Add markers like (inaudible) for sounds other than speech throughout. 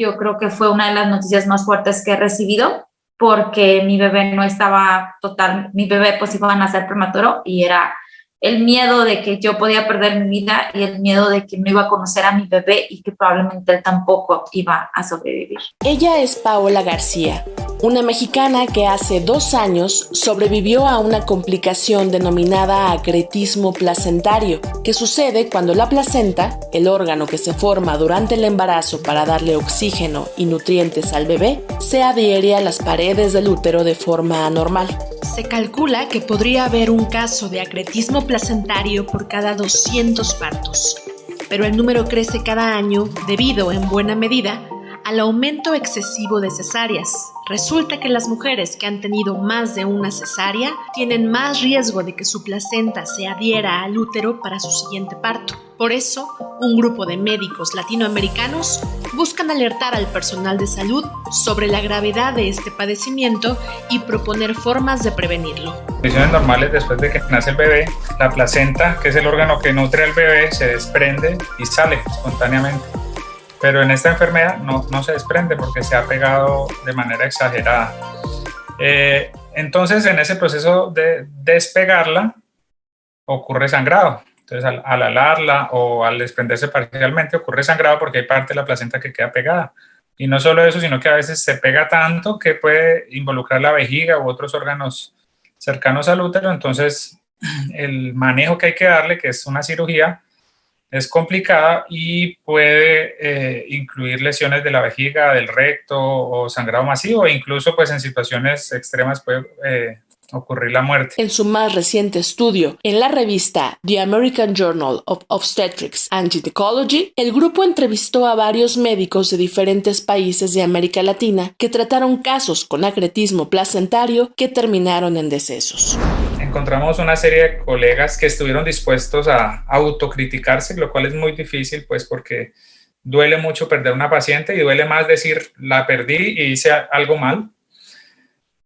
yo creo que fue una de las noticias más fuertes que he recibido porque mi bebé no estaba total, mi bebé pues iba a nacer prematuro y era el miedo de que yo podía perder mi vida y el miedo de que no iba a conocer a mi bebé y que probablemente él tampoco iba a sobrevivir. Ella es Paola García, una mexicana que hace dos años sobrevivió a una complicación denominada acretismo placentario, que sucede cuando la placenta, el órgano que se forma durante el embarazo para darle oxígeno y nutrientes al bebé, se adhiere a las paredes del útero de forma anormal. Se calcula que podría haber un caso de acretismo placentario por cada 200 partos, pero el número crece cada año debido, en buena medida, al aumento excesivo de cesáreas. Resulta que las mujeres que han tenido más de una cesárea tienen más riesgo de que su placenta se adhiera al útero para su siguiente parto. Por eso, un grupo de médicos latinoamericanos buscan alertar al personal de salud sobre la gravedad de este padecimiento y proponer formas de prevenirlo. En condiciones normales, después de que nace el bebé, la placenta, que es el órgano que nutre al bebé, se desprende y sale espontáneamente pero en esta enfermedad no, no se desprende porque se ha pegado de manera exagerada. Eh, entonces, en ese proceso de despegarla, ocurre sangrado. Entonces, al, al, alarla o al desprenderse parcialmente, ocurre sangrado porque hay parte de la placenta que queda pegada. Y no solo eso, sino que a veces se pega tanto que puede involucrar la vejiga u otros órganos cercanos al útero. Entonces, el manejo que hay que darle, que es una cirugía, es complicada y puede eh, incluir lesiones de la vejiga, del recto o sangrado masivo e incluso pues en situaciones extremas puede eh, ocurrir la muerte. En su más reciente estudio, en la revista The American Journal of Obstetrics and Gynecology, el grupo entrevistó a varios médicos de diferentes países de América Latina que trataron casos con acretismo placentario que terminaron en decesos encontramos una serie de colegas que estuvieron dispuestos a autocriticarse, lo cual es muy difícil, pues porque duele mucho perder una paciente y duele más decir, la perdí y hice algo mal.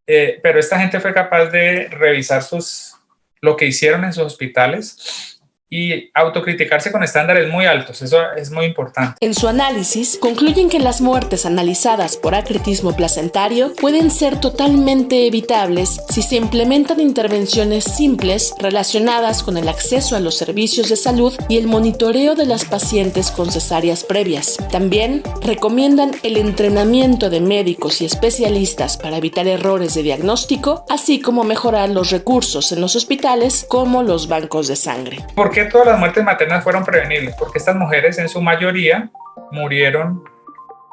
Eh, pero esta gente fue capaz de revisar sus, lo que hicieron en sus hospitales y autocriticarse con estándares muy altos. Eso es muy importante. En su análisis, concluyen que las muertes analizadas por acretismo placentario pueden ser totalmente evitables si se implementan intervenciones simples relacionadas con el acceso a los servicios de salud y el monitoreo de las pacientes con cesáreas previas. También recomiendan el entrenamiento de médicos y especialistas para evitar errores de diagnóstico, así como mejorar los recursos en los hospitales como los bancos de sangre. ¿Por qué todas las muertes maternas fueron prevenibles? Porque estas mujeres en su mayoría murieron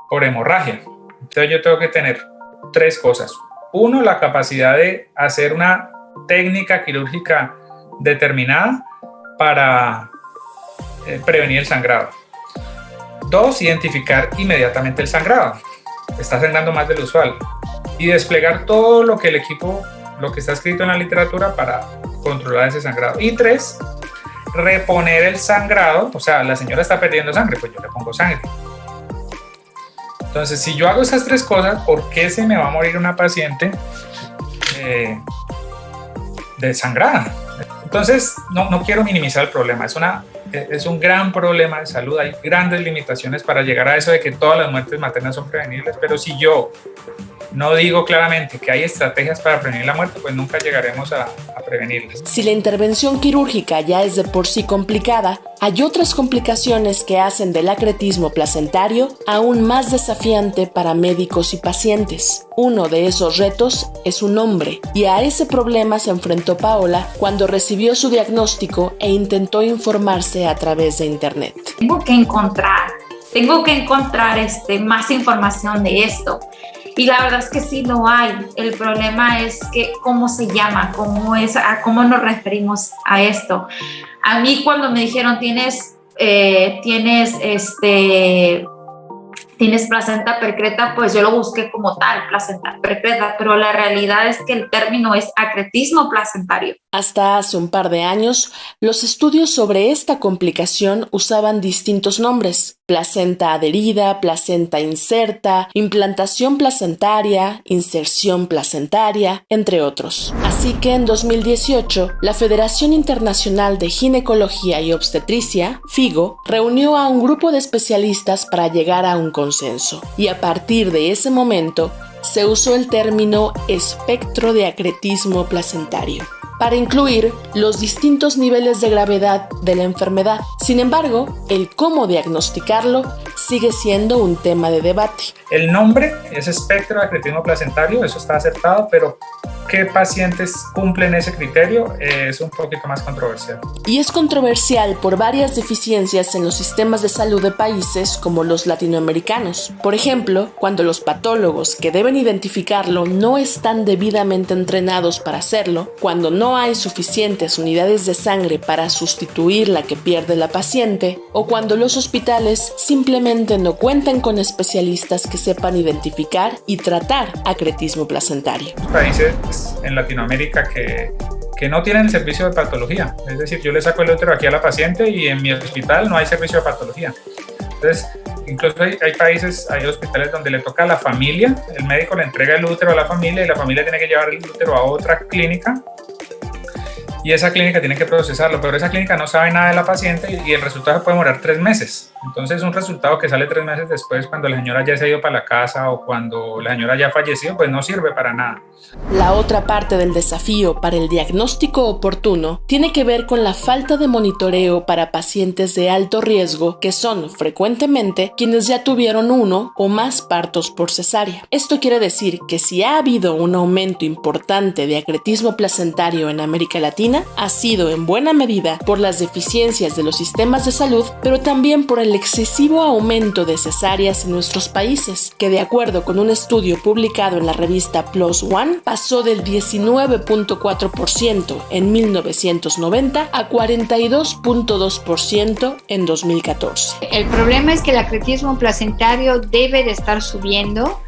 por hemorragia. Entonces yo tengo que tener tres cosas. Uno, la capacidad de hacer una técnica quirúrgica determinada para eh, prevenir el sangrado. Dos, identificar inmediatamente el sangrado. Está sangrando más del usual. Y desplegar todo lo que el equipo, lo que está escrito en la literatura para controlar ese sangrado. Y tres, reponer el sangrado, o sea, la señora está perdiendo sangre, pues yo le pongo sangre. Entonces, si yo hago esas tres cosas, ¿por qué se me va a morir una paciente eh, desangrada? Entonces, no, no, quiero minimizar el problema, es, una, es un gran problema de salud, hay grandes limitaciones para llegar a eso de que todas las muertes maternas son prevenibles, pero si yo no digo claramente que hay estrategias para prevenir la muerte, pues nunca llegaremos a, a prevenirlas. Si la intervención quirúrgica ya es de por sí complicada, hay otras complicaciones que hacen del acretismo placentario aún más desafiante para médicos y pacientes. Uno de esos retos es un nombre, y a ese problema se enfrentó Paola cuando recibió su diagnóstico e intentó informarse a través de Internet. Tengo que encontrar, tengo que encontrar este, más información de esto. Y la verdad es que sí, no hay. El problema es que cómo se llama, cómo, es, a cómo nos referimos a esto. A mí cuando me dijeron tienes, eh, tienes, este, tienes placenta percreta, pues yo lo busqué como tal, placenta percreta, pero la realidad es que el término es acretismo placentario. Hasta hace un par de años, los estudios sobre esta complicación usaban distintos nombres placenta adherida, placenta inserta, implantación placentaria, inserción placentaria, entre otros. Así que en 2018, la Federación Internacional de Ginecología y Obstetricia, FIGO, reunió a un grupo de especialistas para llegar a un consenso. Y a partir de ese momento, se usó el término espectro de acretismo placentario para incluir los distintos niveles de gravedad de la enfermedad. Sin embargo, el cómo diagnosticarlo sigue siendo un tema de debate. El nombre es espectro de acretismo placentario, eso está aceptado, pero qué pacientes cumplen ese criterio es un poquito más controversial. Y es controversial por varias deficiencias en los sistemas de salud de países como los latinoamericanos. Por ejemplo, cuando los patólogos que deben identificarlo no están debidamente entrenados para hacerlo, cuando no hay suficientes unidades de sangre para sustituir la que pierde la paciente, o cuando los hospitales simplemente no cuentan con especialistas que sepan identificar y tratar acretismo placentario. Países en Latinoamérica que, que no tienen el servicio de patología. Es decir, yo le saco el útero aquí a la paciente y en mi hospital no hay servicio de patología. Entonces, incluso hay, hay, países, hay hospitales donde le toca a la familia, el médico le entrega el útero a la familia y la familia tiene que llevar el útero a otra clínica y esa clínica tiene que procesarlo, pero esa clínica no sabe nada de la paciente y el resultado puede demorar tres meses. Entonces un resultado que sale tres meses después cuando la señora ya se ha ido para la casa o cuando la señora ya ha fallecido, pues no sirve para nada. La otra parte del desafío para el diagnóstico oportuno tiene que ver con la falta de monitoreo para pacientes de alto riesgo que son frecuentemente quienes ya tuvieron uno o más partos por cesárea. Esto quiere decir que si ha habido un aumento importante de acretismo placentario en América Latina, ha sido en buena medida por las deficiencias de los sistemas de salud, pero también por el el excesivo aumento de cesáreas en nuestros países, que de acuerdo con un estudio publicado en la revista Plus One, pasó del 19.4% en 1990 a 42.2% en 2014. El problema es que el acretismo placentario debe de estar subiendo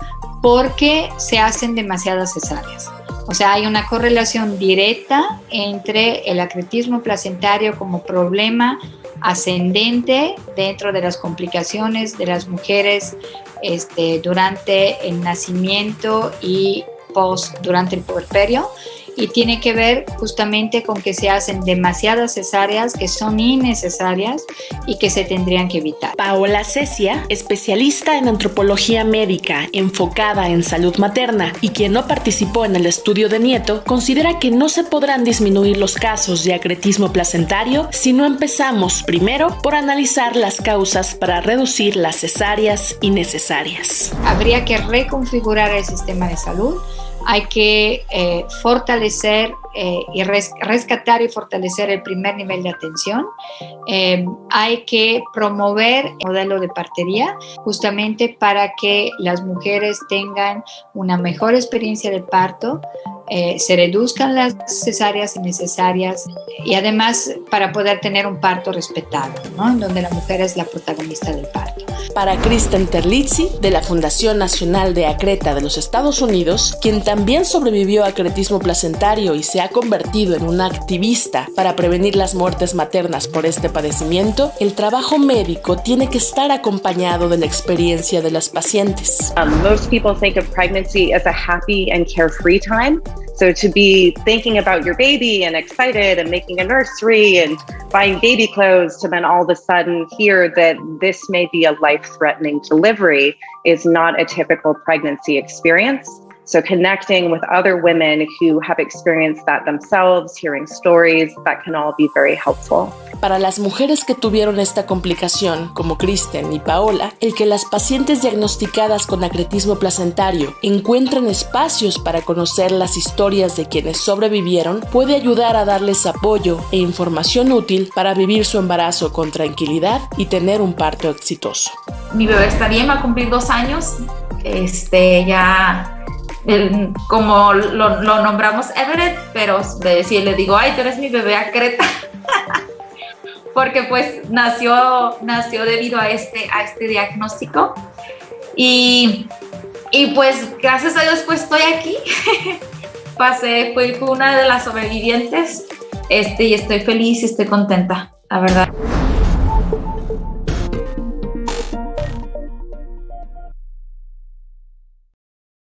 porque se hacen demasiadas cesáreas. O sea, hay una correlación directa entre el acretismo placentario como problema ascendente dentro de las complicaciones de las mujeres este, durante el nacimiento y post durante el puerperio y tiene que ver justamente con que se hacen demasiadas cesáreas que son innecesarias y que se tendrían que evitar. Paola Cecia, especialista en antropología médica enfocada en salud materna y quien no participó en el estudio de Nieto, considera que no se podrán disminuir los casos de acretismo placentario si no empezamos primero por analizar las causas para reducir las cesáreas innecesarias. Habría que reconfigurar el sistema de salud hay que eh, fortalecer eh, y rescatar y fortalecer el primer nivel de atención. Eh, hay que promover el modelo de partería justamente para que las mujeres tengan una mejor experiencia de parto, se reduzcan las cesáreas innecesarias y además para poder tener un parto respetado, ¿no? donde la mujer es la protagonista del parto. Para Kristen Terlizzi, de la Fundación Nacional de Acreta de los Estados Unidos, quien también sobrevivió a acretismo placentario y se ha convertido en una activista para prevenir las muertes maternas por este padecimiento, el trabajo médico tiene que estar acompañado de la experiencia de las pacientes. Um, most people think of pregnancy as a happy and carefree time. So to be thinking about your baby and excited and making a nursery and buying baby clothes to then all of a sudden hear that this may be a life threatening delivery is not a typical pregnancy experience. So, connecting with other women who have experienced that themselves, hearing stories, that can all be very helpful. Para las mujeres que tuvieron esta complicación, como Kristen y Paola, el que las pacientes diagnosticadas con acretismo placentario encuentren espacios para conocer las historias de quienes sobrevivieron puede ayudar a darles apoyo e información útil para vivir su embarazo con tranquilidad y tener un parto exitoso. Mi bebé está bien, va a cumplir dos años. Este, ya como lo, nombramos Everett, pero si le digo, ay, tú eres mi bebé Acreta, (laughs) porque pues nació, nació debido a este, a este diagnóstico. Y, y pues gracias a Dios pues estoy aquí. (laughs) Pasé, fui una de las sobrevivientes este, y estoy feliz y estoy contenta, la verdad.